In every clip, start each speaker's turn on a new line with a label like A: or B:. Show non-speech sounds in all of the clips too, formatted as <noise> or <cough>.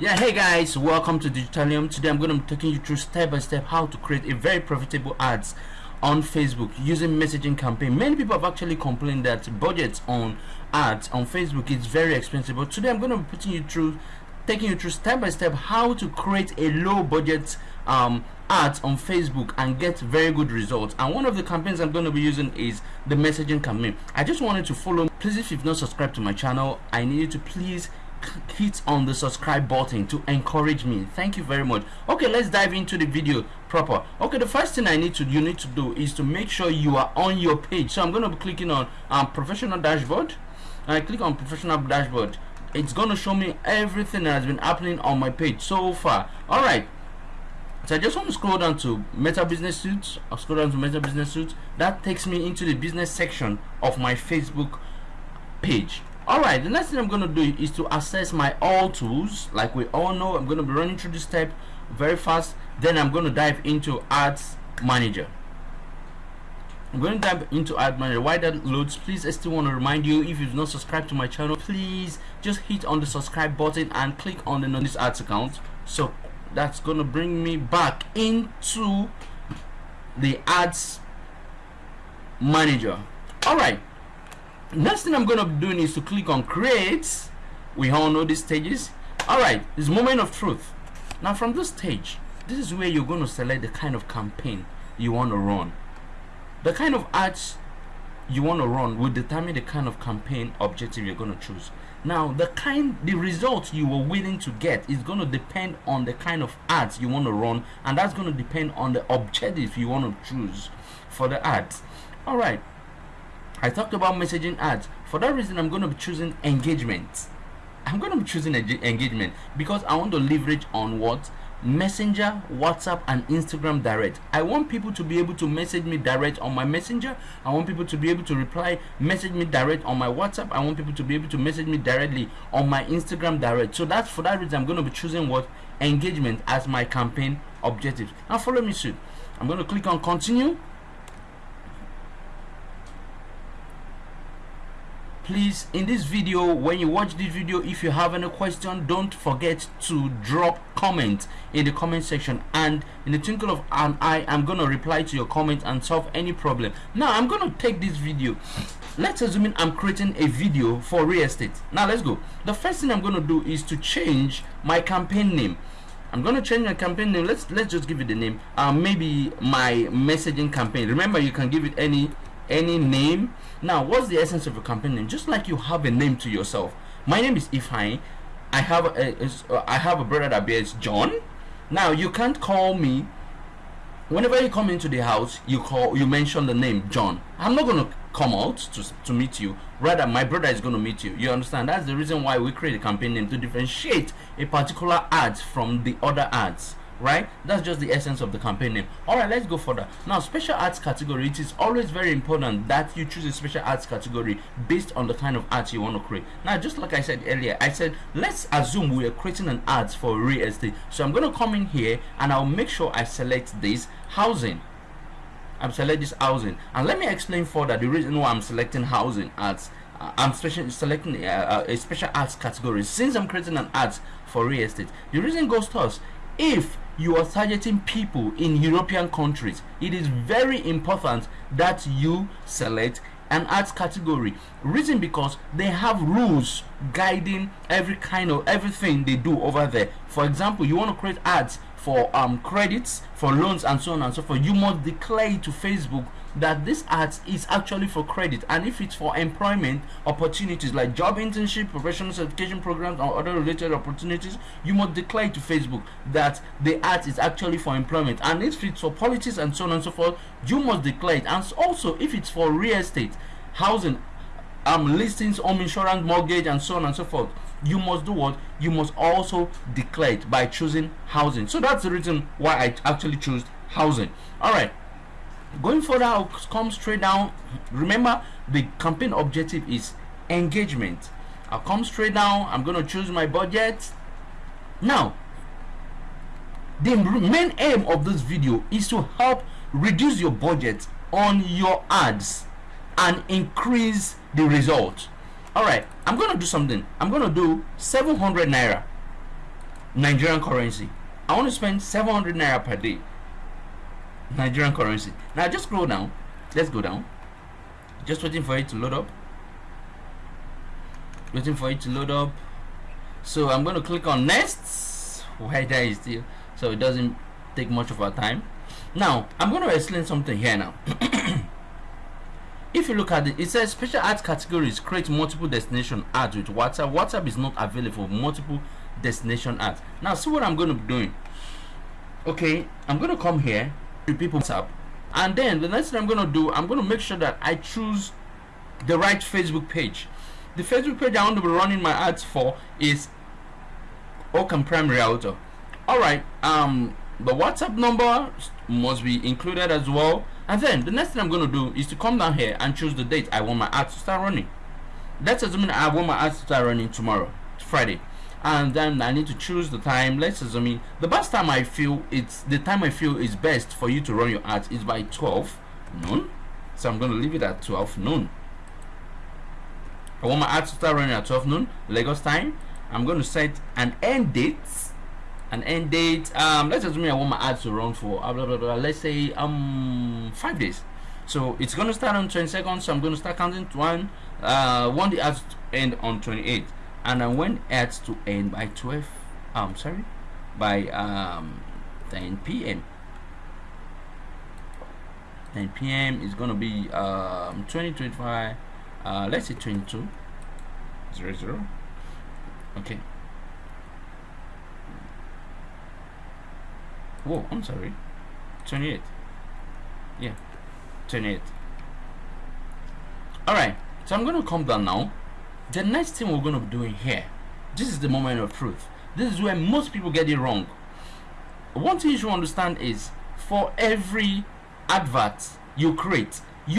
A: yeah hey guys welcome to digitalium. Today i'm going to be taking you through step by step how to create a very profitable ads on facebook using messaging campaign. Many people have actually complained that budgets on ads on facebook is very expensive but today i'm going to be putting you through taking you through step by step how to create a low budget um, ads on Facebook and get very good results. And one of the campaigns I'm going to be using is the messaging campaign. I just wanted to follow. Please if you've not subscribed to my channel I need you to please hit on the subscribe button to encourage me. Thank you very much. Okay let's dive into the video proper. Okay the first thing i need to you need to do is to make sure you are on your page. So i'm going to be clicking on um, professional dashboard. I click on professional dashboard. It's going to show me everything that has been happening on my page so far. All right. So I just want to scroll down to Meta Business Suite. I'll scroll down to Meta Business Suite. That takes me into the business section of my Facebook page all right the next thing i'm to do is to access my all tools. Like we all know i'm to be running through this step very fast. Then i'm to dive into ads manager. I'm going to dive into ad manager. Why that loads please i still want to remind you if you've not subscribed to my channel please just hit on the subscribe button and click on the notice ads account. So that's to bring me back into the ads manager. All right next thing i'm going to be doing is to click on create. We all know these stages. All right this moment of truth. Now from this stage this is where you're going to select the kind of campaign you want to run. The kind of ads you want to run will determine the kind of campaign objective you're going to choose. Now the kind the results you are willing to get is going to depend on the kind of ads you want to run and that's going to depend on the objective you want to choose for the ads. All right I talked about messaging ads. For that reason, I'm going to be choosing engagement. I'm going to be choosing engagement because I want to leverage on what? Messenger whatsapp and instagram direct. I want people to be able to message me direct on my messenger. I want people to be able to reply message me direct on my whatsapp. I want people to be able to message me directly on my instagram direct. So that's for that reason i'm going to be choosing what? Engagement as my campaign objective now follow me soon. I'm going to click on continue please in this video when you watch this video if you have any question don't forget to drop comment in the comment section. And in the twinkle of an eye i'm gonna reply to your comment and solve any problem. Now i'm gonna take this video. Let's assume i'm creating a video for real estate. Now let's go. The first thing i'm gonna do is to change my campaign name. I'm gonna change my campaign name. Let's let's just give it the name. Um, maybe my messaging campaign. Remember, you can give it any any name now what's the essence of a campaign name? Just like you have a name to yourself. My name is Ifeanyi. I have a, a uh, I have a brother that bears John. Now you can't call me whenever you come into the house you call you mention the name John. I'm not gonna come out to, to meet you. Rather my brother is going to meet you. You understand? That's the reason why we create a campaign name to differentiate a particular ad from the other ads right? That's just the essence of the campaign name. All right let's go further. Now special ads category it is always very important that you choose a special ads category based on the kind of ads you want to create. Now just like i said earlier i said let's assume we are creating an ads for real estate. So i'm going to come in here and i'll make sure i select this housing. I'm select this housing. And let me explain further the reason why i'm selecting housing ads uh, I'm special, selecting uh, a special ads category since I'm creating an ads for real estate. The reason goes to us. If you are targeting people in European countries, it is very important that you select an ads category. Reason because they have rules guiding every kind of everything they do over there. For example, you want to create ads for um credits for loans and so on and so forth you must declare to facebook that this ad is actually for credit. And if it's for employment opportunities like job internship professional certification programs or other related opportunities you must declare to facebook that the ad is actually for employment. And if it's for politics and so on and so forth you must declare it. And also if it's for real estate housing um listings home insurance mortgage and so on and so forth you must do what? You must also declare it by choosing housing. So that's the reason why i actually choose housing. All right going further i'll come straight down. Remember the campaign objective is engagement. I'll come straight down. I'm going to choose my budget. Now the main aim of this video is to help reduce your budget on your ads and increase the result. All right i'm gonna do something. I'm gonna do 700 naira Nigerian currency. I want to spend 700 naira per day. Nigerian currency. Now just scroll down. Let's go down. Just waiting for it to load up. Waiting for it to load up. So I'm going to click on next. Why there is still so it doesn't take much of our time. Now I'm going to explain something here now. <clears throat> if you look at it, it says special ads categories create multiple destination ads with WhatsApp. WhatsApp is not available for multiple destination ads. Now see what I'm going to be doing. Okay, I'm going to come here people WhatsApp, and then the next thing I'm to do, I'm to make sure that I choose the right Facebook page. The Facebook page I want to be running my ads for is Ocam Prime Realtor. Alright, um the WhatsApp number must be included as well. And then the next thing I'm to do is to come down here and choose the date I want my ads to start running. Let's assume I want my ads to start running tomorrow, Friday. And then I need to choose the time. Let's assume the best time I feel it's the time I feel is best for you to run your ads is by 12 noon. So I'm going to leave it at 12 noon. I want my ads to start running at 12 noon, Lagos time. I'm going to set an end date an end date um let's assume i want my ads to run for uh, blah, blah, blah, let's say um five days so it's going to start on 20 seconds so i'm going to start counting to one uh one the ads to end on 28 and when ads to end by 12 um sorry by um 10 p.m 10 p.m is to be um 20 25 uh let's say 22 zero zero okay Whoa, I'm sorry. 28. Yeah, 28. Alright, so I'm to come down now. The next thing we're going to be doing here, this is the moment of truth. This is where most people get it wrong. One thing you should understand is for every advert you create, you,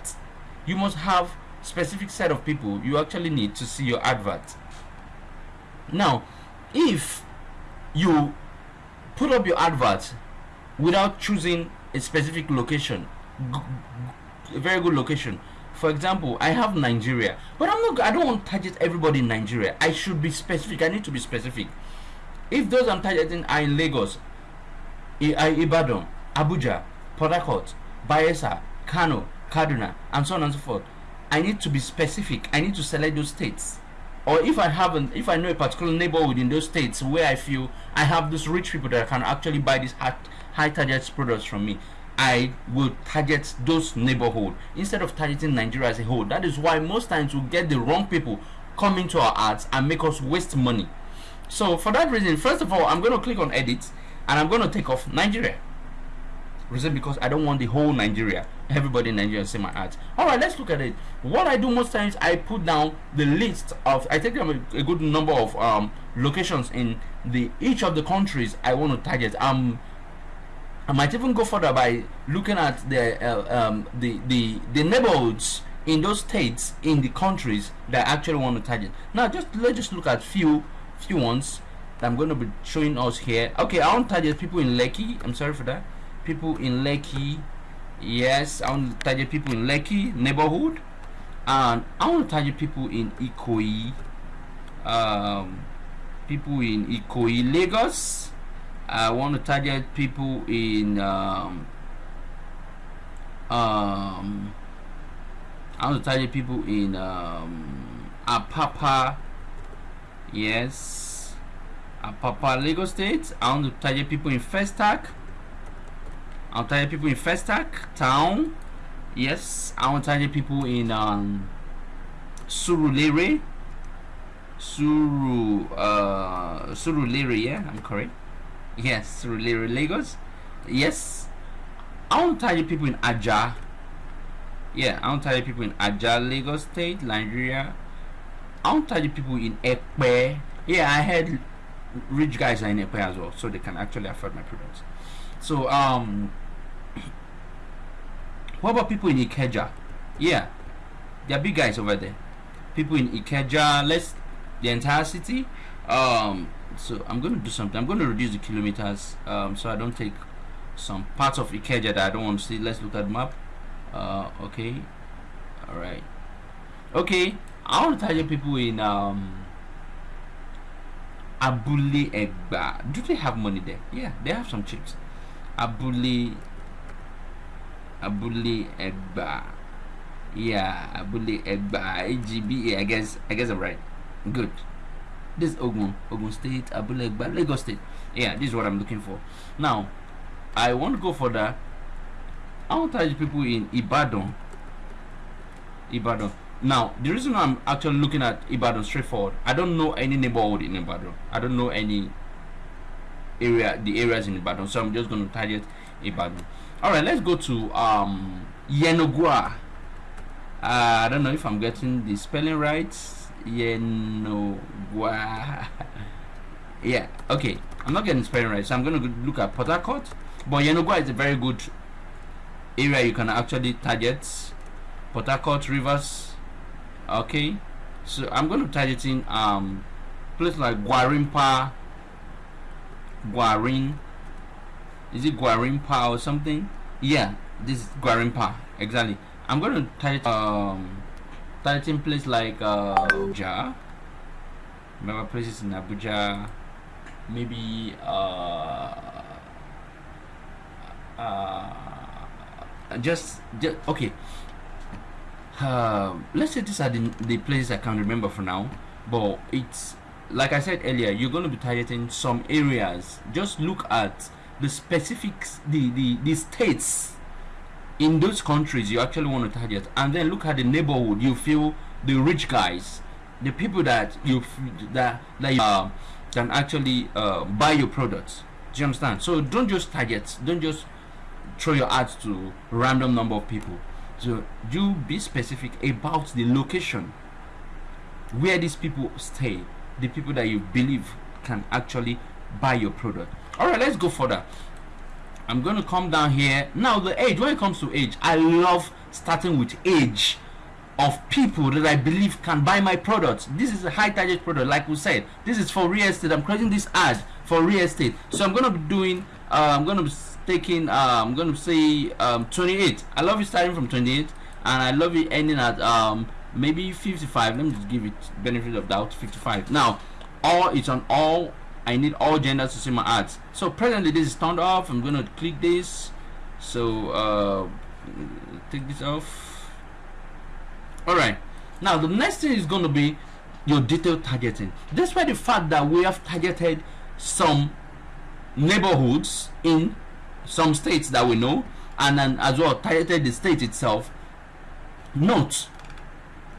A: you must have specific set of people you actually need to see your advert. Now, if you put up your advert without choosing a specific location a very good location for example i have nigeria but i'm not i don't want to target everybody in nigeria. I should be specific. I need to be specific. If those i'm targeting are in lagos I, ibadan abuja port harcourt bayelsa kano kaduna and so on and so forth i need to be specific. I need to select those states. Or if I haven't, if I know a particular neighborhood in those states where I feel I have those rich people that can actually buy these high, high target products from me, I will target those neighborhood instead of targeting Nigeria as a whole. That is why most times we get the wrong people come into our ads and make us waste money. So for that reason, first of all, I'm going to click on edit and I'm going to take off Nigeria. Reason because I don't want the whole Nigeria, everybody in Nigeria see my ads. Alright, let's look at it. What I do most times, I put down the list of, I take a, a good number of um, locations in the each of the countries I want to target. Um, I might even go further by looking at the uh, um, the the the neighborhoods in those states in the countries that actually want to target. Now, just let's just look at few few ones that I'm going to be showing us here. Okay, I want to target people in Lekki. I'm sorry for that people in Lekki yes I want to target people in Lekki neighborhood and I want to target people in Ikoyi um, people in Ikoyi Lagos I want to target people in um, um, I want to target people in um, Apapa yes Apapa Lagos State I want to target people in Festac I'll target people in Festac town. Yes, I want to target people in um, Surulere. Suru uh Surulere, yeah, I'm correct. Yes, Surulere, Lagos. Yes, I want to tell you people in Aja. Yeah, I want to tell you people in Aja, Lagos State, Nigeria. I want to tell you people in Ekpe. Yeah, I had rich guys are in Ekpe as well, so they can actually afford my products. So um what about people in Ikeja? Yeah, there are big guys over there. People in Ikeja, let's the entire city. Um, so I'm going to do something. I'm going to reduce the kilometers um, so I don't take some parts of Ikeja that I don't want to see. Let's look at the map. Uh, okay, all right. Okay, I want to target people in um, Abule Egba. Do they have money there? Yeah, they have some chips. Abule Abule Egba. Yeah, Abule Egba. AGB. I guess I guess I'm right. Good. This Ogun, Ogun State, Abule Egba, Lagos State. Yeah, this is what I'm looking for. Now, I want to go for the. I want to tell people in Ibadan. Ibadan. Now, the reason I'm actually looking at Ibadan straightforward, I don't know any neighborhood in Ibadan. I don't know any area, the areas in Ibadan. So I'm just going to target Ibadan. All right, let's go to um, Yenagoa. Uh, I don't know if I'm getting the spelling right. Yenagoa. yeah, okay. I'm not getting spelling right, so I'm going to look at Port. But Yenagoa is a very good area you can actually target. Port Rivers, okay so I'm going to target in um place like Gwarinpa Guarin is it Gwarinpa or something yeah this is Gwarinpa exactly I'm going to target um targeting place like uh Abuja. Remember places in Abuja? Maybe uh uh just, just okay. Uh, let's say these are the, the places I can remember for now but it's like I said earlier you're going to be targeting some areas. Just look at the specifics the, the, the states in those countries you actually want to target and then look at the neighborhood you feel the rich guys the people that you that, that you, uh, can actually uh, buy your products do you understand so don't just target don't just throw your ads to random number of people so you be specific about the location where these people stay, the people that you believe can actually buy your product. All right, let's go further. I'm going to come down here. Now, the age, when it comes to age, I love starting with age of people that I believe can buy my products. This is a high target product, like we said. This is for real estate. I'm creating this ad for real estate. So I'm going to be doing, uh, I'm going to be taking uh, I'm gonna say um, 28 I love it starting from 28 and I love it ending at um, maybe 55 let me just give it benefit of doubt 55 now all it's on all I need all genders to see my ads. So presently this is turned off. I'm gonna click this. So uh, take this off. Alright. Now the next thing is going to be your detailed targeting. Despite the fact that we have targeted some neighborhoods in some states that we know and then as well targeted the state itself note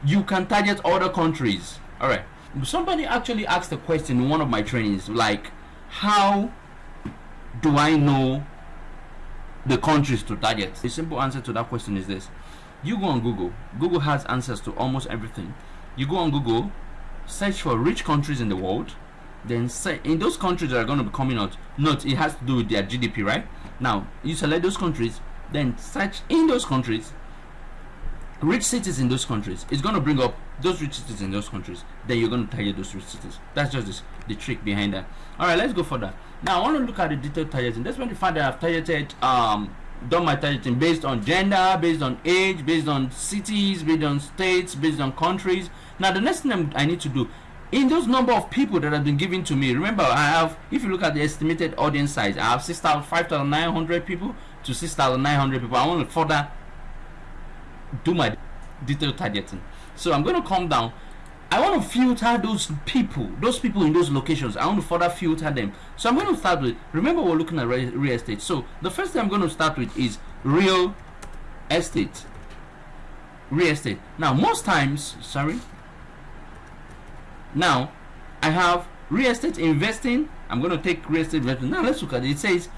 A: you can target other countries. All right somebody actually asked a question in one of my trainings like how do i know the countries to target? The simple answer to that question is this. You go on google. Google has answers to almost everything. You go on google search for rich countries in the world then say in those countries that are going to be coming out note it has to do with their gdp right? Now you select those countries then search in those countries rich cities in those countries it's going to bring up those rich cities in those countries then you're going to target those rich cities. That's just this, the trick behind that. All right let's go further. Now i want to look at the detailed targeting. That's when you find that i've targeted um done my targeting based on gender based on age based on cities based on states based on countries. Now the next thing i need to do in those number of people that have been given to me remember i have if you look at the estimated audience size i have 6,000 5,900 people to 6,900 people. I want to further do my detailed targeting. So i'm going to come down. I want to filter those people those people in those locations. I want to further filter them. So i'm going to start with remember we're looking at real estate. So the first thing i'm going to start with is real estate. Real estate. Now most times sorry. Now I have real estate investing. I'm going to take real estate investing. Now let's look at it. It says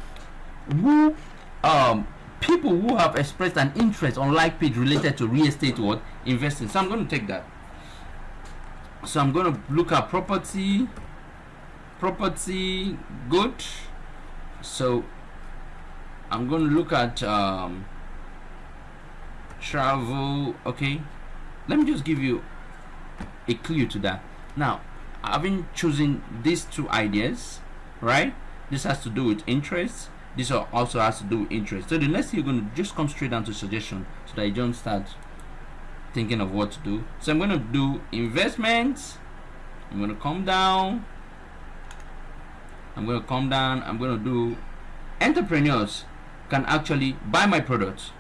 A: who um people who have expressed an interest on like page related to real estate what investing so I'm going to take that. So I'm going to look at property property good. So I'm going to look at um, travel okay? Let me just give you a clue to that. Now having chosen these two ideas right this has to do with interest this also has to do with interest. So the next thing you're going to just come straight down to suggestion so that you don't start thinking of what to do. So i'm going to do investments. I'm going to come down. I'm going to come down. I'm going to do entrepreneurs can actually buy my products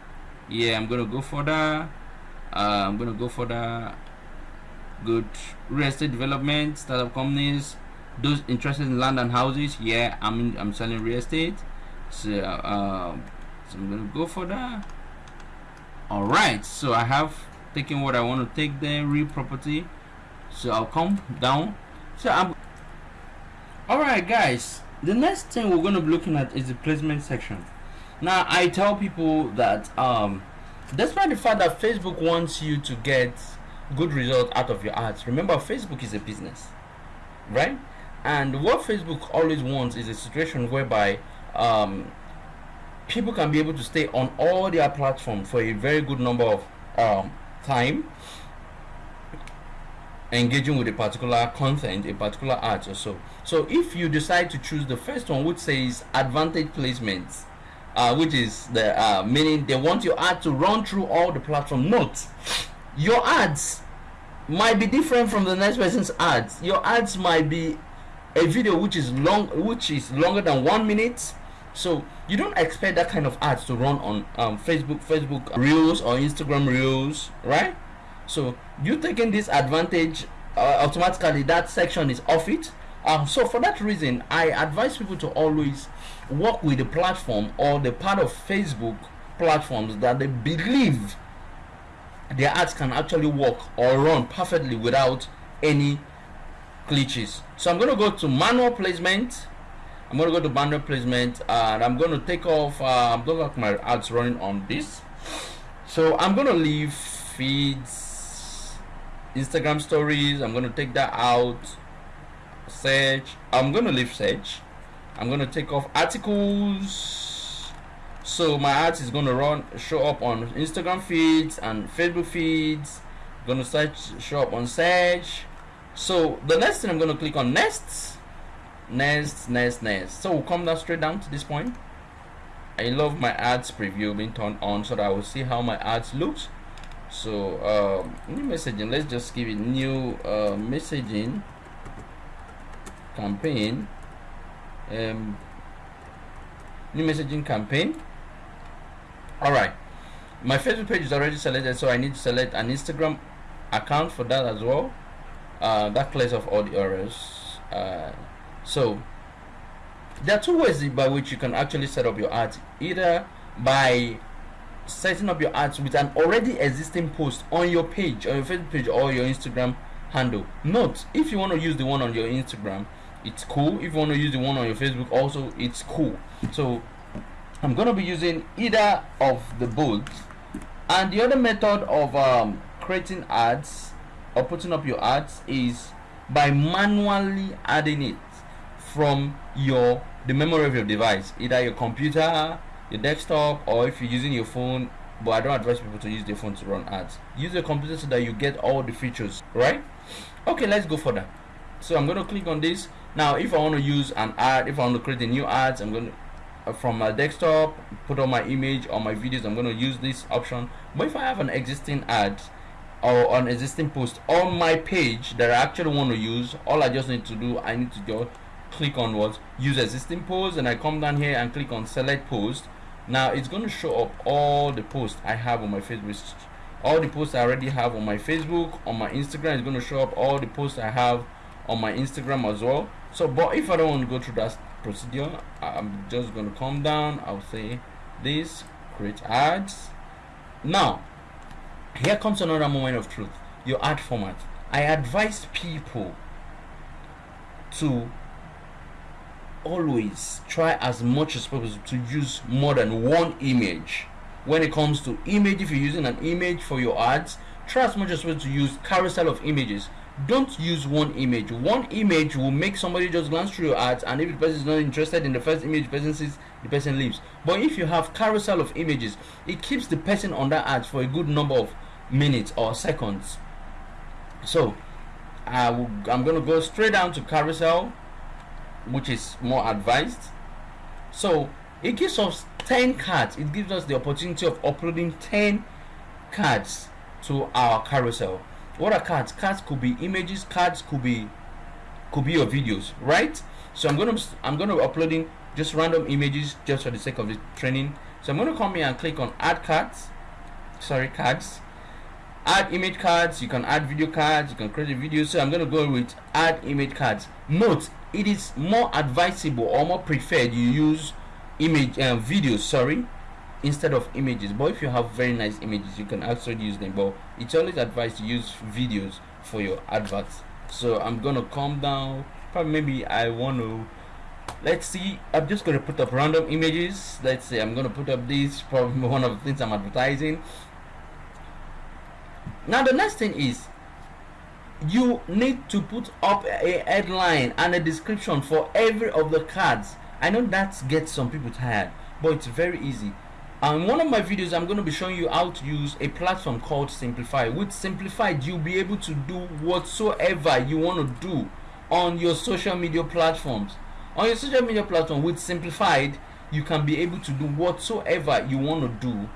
A: yeah I'm going to go for that uh, I'm going to go for the good real estate development startup companies those interested in land and houses. Yeah I'm I'm selling real estate so, uh, so I'm gonna go for that. All right so I have taken what I want to take the real property. So I'll come down. So I'm all right guys. The next thing we're going to be looking at is the placement section. Now I tell people that um despite the fact that Facebook wants you to get good result out of your ads remember Facebook is a business right? And what Facebook always wants is a situation whereby um, people can be able to stay on all their platforms for a very good number of um, time engaging with a particular content a particular ad or so. So if you decide to choose the first one which says advantage placements uh, which is the uh, meaning they want your ad to run through all the platform note your ads might be different from the next person's ads. Your ads might be a video which is long which is longer than one minute so you don't expect that kind of ads to run on um, facebook facebook reels or instagram reels right? So you taking this advantage uh, automatically that section is off it. Um, so for that reason i advise people to always work with the platform or the part of facebook platforms that they believe their ads can actually work or run perfectly without any glitches. So i'm going to go to manual placement i'm to go to manual placement and i'm to take off uh, i'm going to have my ads running on this. So i'm to leave feeds instagram stories i'm to take that out search i'm to leave search i'm to take off articles. So my ads is to run show up on instagram feeds and facebook feeds. Going to search show up on search so the next thing i'm to click on next next next next. So we'll come down straight down to this point. I love my ads preview being turned on so that i will see how my ads looks. So um, new messaging. Let's just give it new uh, messaging campaign. Um, new messaging campaign. All right my facebook page is already selected so i need to select an instagram account for that as well. Uh, that clears off all the errors uh, so there are two ways by which you can actually set up your ads either by setting up your ads with an already existing post on your page on your facebook page or your instagram handle. Note if you want to use the one on your instagram it's cool. If you want to use the one on your facebook also it's cool. So i'm going to be using either of the both. And the other method of um, creating ads or putting up your ads is by manually adding it from your the memory of your device either your computer your desktop or if you're using your phone but i don't advise people to use their phone to run ads. Use your computer so that you get all the features right? Okay let's go further. So i'm going to click on this. Now if i want to use an ad if i want to create a new ads i'm going to uh, from my desktop put on my image or my videos i'm going to use this option. But if i have an existing ad or an existing post on my page that i actually want to use all i just need to do i need to go click on what? Use existing post and i come down here and click on select post. Now it's going to show up all the posts i have on my facebook. All the posts i already have on my facebook on my instagram is going to show up all the posts i have on my instagram as well. So but if i don't want to go through that procedure i'm just going to come down i'll say this create ads. Now here comes another moment of truth. Your ad format. I advise people to always try as much as possible to use more than one image. When it comes to image if you're using an image for your ads try as much as possible to use carousel of images. Don't use one image. One image will make somebody just glance through your ads and if the person is not interested in the first image the person sees the person leaves. But if you have carousel of images it keeps the person on that ad for a good number of minutes or seconds. So I going to go straight down to carousel which is more advised. So it gives us 10 cards it gives us the opportunity of uploading 10 cards to our carousel. What are cards? Cards could be images cards could be could be your videos right? So i'm gonna i'm gonna uploading just random images just for the sake of the training. So i'm gonna come here and click on add cards. Sorry cards. Add image cards. You can add video cards. You can create a video. So i'm to go with add image cards. Note it is more advisable or more preferred you use image uh, videos sorry instead of images. But if you have very nice images you can actually use them. But it's always advised to use videos for your adverts. So i'm gonna come down. Probably maybe i want to let's see. I'm just gonna put up random images. Let's say i'm gonna put up this. Probably <laughs> one of the things i'm advertising. Now the next thing is you need to put up a headline and a description for every of the cards. I know that gets some people tired but it's very easy. In one of my videos i'm going to be showing you how to use a platform called simplify. With simplified you'll be able to do whatsoever you want to do on your social media platforms. On your social media platform with simplified you can be able to do whatsoever you want to do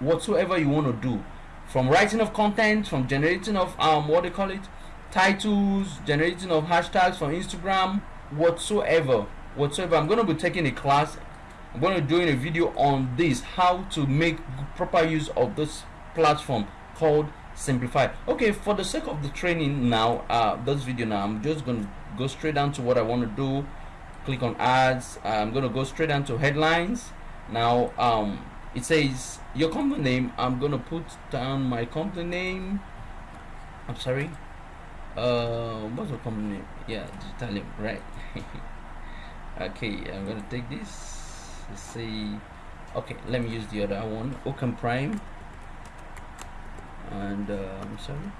A: whatsoever you want to do. From writing of content from generating of um what they call it titles generating of hashtags from instagram whatsoever whatsoever. I'm going to be taking a class. I'm going to be doing a video on this how to make proper use of this platform called simplify. Okay for the sake of the training now uh this video now i'm just going to go straight down to what i want to do. Click on ads. I'm going to go straight down to headlines. Now um it says your company name i'm gonna put down my company name. I'm sorry uh what's the company yeah Digitalium right? <laughs> Okay i'm gonna take this. Let's see. Okay let me use the other one. Open Prime. And uh, I'm sorry.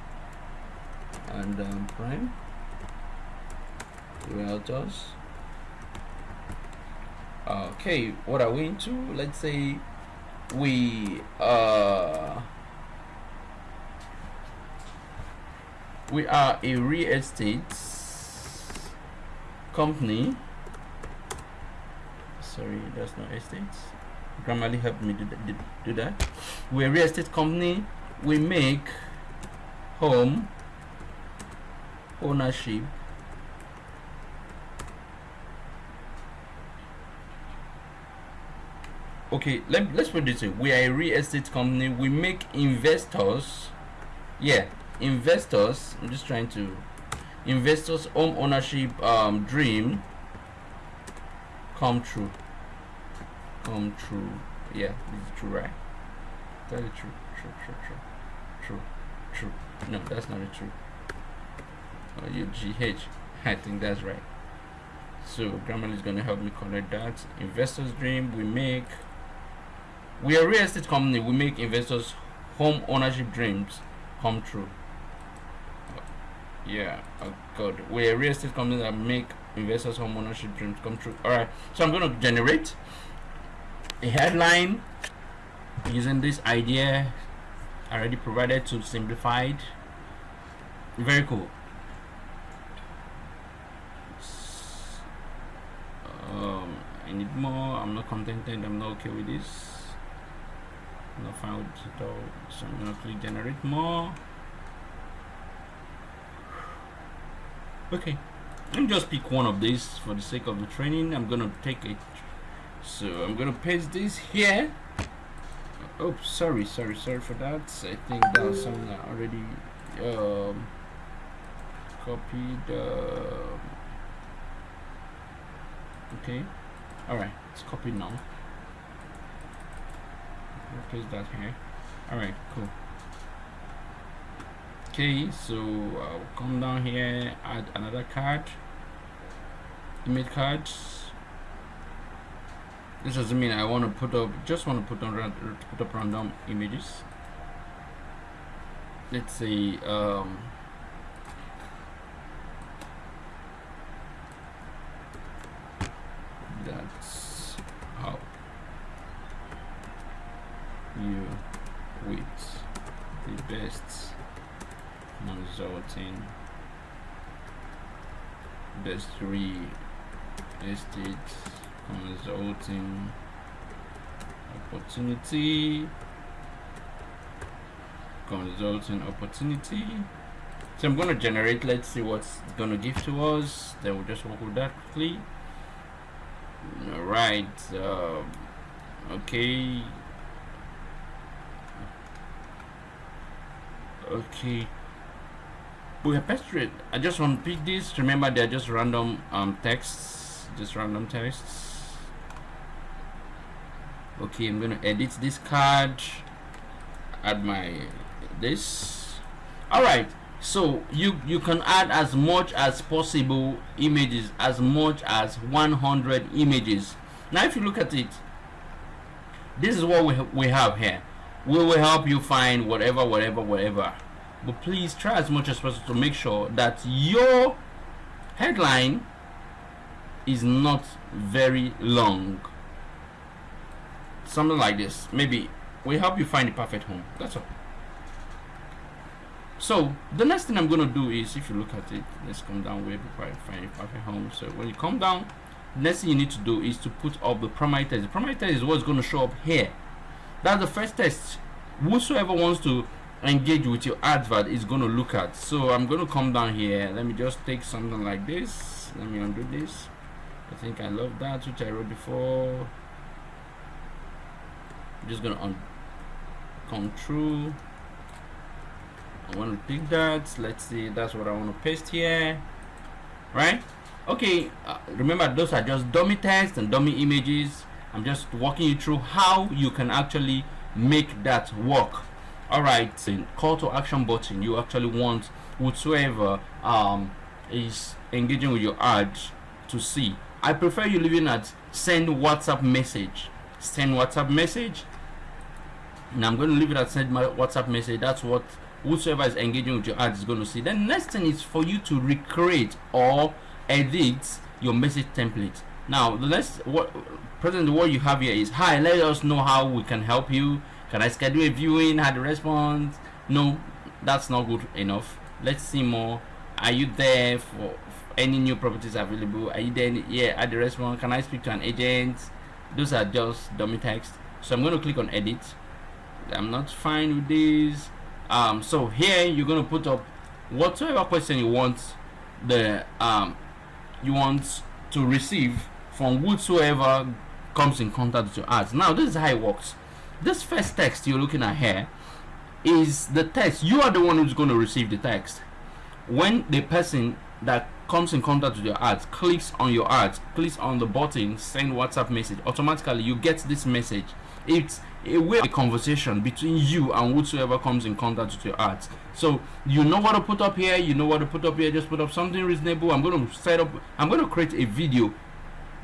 A: And um, Prime. Realtors okay what are we into? Let's say we uh we are a real estate company. Sorry that's not estate grammarly helped me do that, do that. We're a real estate company. We make home ownership. Okay let, let's put this way. We are a real estate company. We make investors. Yeah investors i'm just trying to investors home ownership um, dream come true. Come true. Yeah this is true right? That is true. True true true. True true. No that's not true. Oh, you gh i think that's right. So grammarly is going to help me correct that. Investors dream we make we are a real estate company. We make investors' home ownership dreams come true. Yeah, oh God. We're a real estate company that make investors' home ownership dreams come true. All right. So I'm going to generate a headline using this idea already provided to simplified. Very cool. Um, I need more. I'm not contented. I'm not okay with this not no file digital so I'm gonna click generate more okay. Me just pick one of these for the sake of the training. I'm gonna take it. So I'm gonna paste this here. Oh sorry sorry sorry for that. I think that was something I already um, copied uh, okay. All right it's copied now. Replace that here. All right cool okay so I'll come down here add another card. Image cards. This doesn't mean I want to put up just want to put on put up random images. Let's see um, you with the best consulting best three estate consulting opportunity. Consulting opportunity. So I'm going to generate let's see what's going to give to us. Then we'll just work with that quickly. All right uh, okay. Okay pasted I just want to pick this. Remember they're just random um texts. Just random texts. Okay I'm gonna edit this card. Add my this. All right so you you can add as much as possible images as much as 100 images. Now if you look at it this is what we, we have here. We will help you find whatever whatever whatever but please try as much as possible to make sure that your headline is not very long. Something like this. Maybe we help you find the perfect home. That's all. So the next thing I'm gonna do is if you look at it let's come down way before I find a perfect home. So when you come down next thing you need to do is to put up the text the primary is what's going to show up here. That's the first test. Whosoever wants to engage with your advert is going to look at. So I'm going to come down here. Let me just take something like this. Let me undo this. I think I love that which I wrote before. I'm just gonna un come through. I want to pick that. Let's see that's what I want to paste here. Right? Okay uh, remember those are just dummy text and dummy images. I'm just walking you through how you can actually make that work all right call to action button you actually want whatsoever um, is engaging with your ad to see. I prefer you leaving at send WhatsApp message. Send WhatsApp message. And I'm going to leave it at send my WhatsApp message. That's what whosoever is engaging with your ad is going to see. Then next thing is for you to recreate or edit your message template. Now the next what present what you have here is hi let us know how we can help you can I schedule a viewing? Had a response? No that's not good enough. Let's see more. Are you there for, any new properties available? Are you there yeah at the response. Can I speak to an agent? Those are just dummy text. So I'm going to click on edit. I'm not fine with this. Um, so here you're going to put up whatever question you want the um, you want to receive from whosoever comes in contact with your ads. Now this is how it works this first text you're looking at here is the text you are the one who's going to receive the text. When the person that comes in contact with your ads clicks on your ads clicks on the button send whatsapp message automatically you get this message. It's a way a conversation between you and whosoever comes in contact with your ads. So you know what to put up here you know what to put up here just put up something reasonable. I'm going to set up i'm going to create a video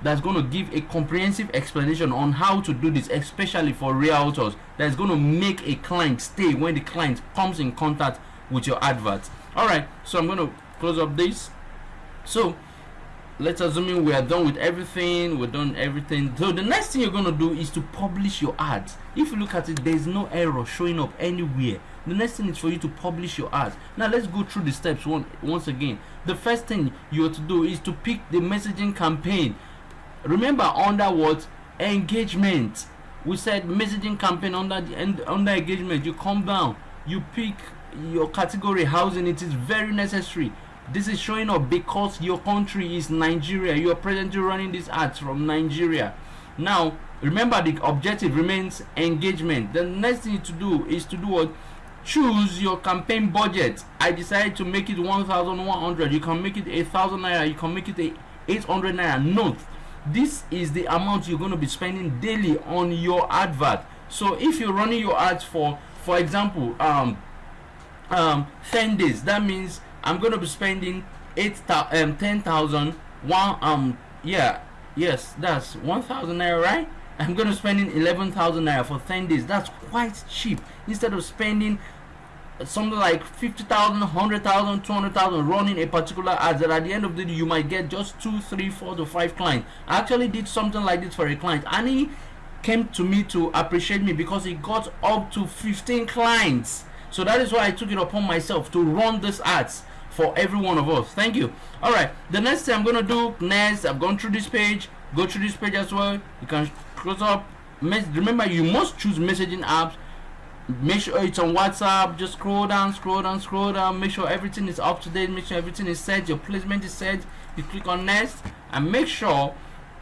A: that's going to give a comprehensive explanation on how to do this especially for realtors that's going to make a client stay when the client comes in contact with your advert. All right so i'm going to close up this. So let's assume we are done with everything we're done everything. So the next thing you're going to do is to publish your ads. If you look at it there's no error showing up anywhere. The next thing is for you to publish your ads. Now let's go through the steps one once again. The first thing you have to do is to pick the messaging campaign remember under what? Engagement. We said messaging campaign under the end under engagement. You come down you pick your category housing. It is very necessary. This is showing up because your country is Nigeria. You are presently running these ads from Nigeria. Now remember the objective remains engagement. The next thing to do is to do what? Choose your campaign budget. I decided to make it 1100 you can make it a thousand naira. You can make it a 800 naira. Note this is the amount you're going to be spending daily on your advert. So if you're running your ads for for example um um 10 days that means i'm going to be spending 8 um 10,000 one um yeah yes that's 1,000 naira right? I'm going to spending 11,000 naira for 10 days. That's quite cheap. Instead of spending something like 50,000, 100,000, 200,000 running a particular ad that at the end of the day you might get just two, three, four to five clients. I actually did something like this for a client and he came to me to appreciate me because he got up to 15 clients. So that is why I took it upon myself to run this ads for every one of us. Thank you. All right. The next thing I'm to do next, I've gone through this page. Go through this page as well. You can close up. Remember, you must choose messaging apps make sure it's on whatsapp. Just scroll down scroll down scroll down. Make sure everything is up to date. Make sure everything is set. Your placement is set. You click on next. And make sure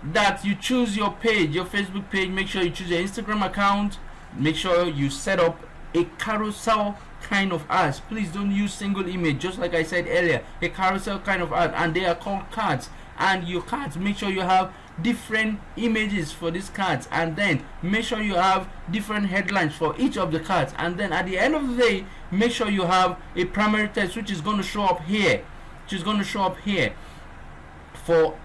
A: that you choose your page your facebook page. Make sure you choose your instagram account. Make sure you set up a carousel kind of ads. Please don't use single image. Just like i said earlier a carousel kind of ad. And they are called cards. And your cards make sure you have different images for these cards and then make sure you have different headlines for each of the cards. And then at the end of the day make sure you have a primary text which is going to show up here which is going to show up here for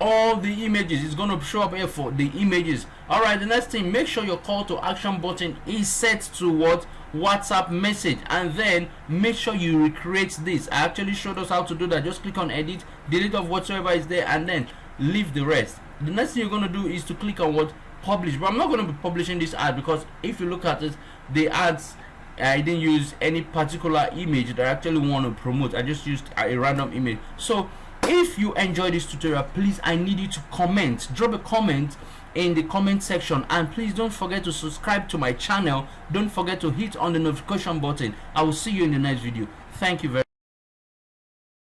A: all the images. It's going to show up here for the images. All right the next thing make sure your call to action button is set to what whatsapp message and then make sure you recreate this. I actually showed us how to do that. Just click on edit delete of whatsoever is there and then leave the rest the next thing you're going to do is to click on what publish but i'm not going to be publishing this ad because if you look at it the ads I didn't use any particular image that I actually want to promote. I just used a random image. So if you enjoy this tutorial please i need you to comment drop a comment in the comment section and please don't forget to subscribe to my channel don't forget to hit on the notification button i will see you in the next video thank you very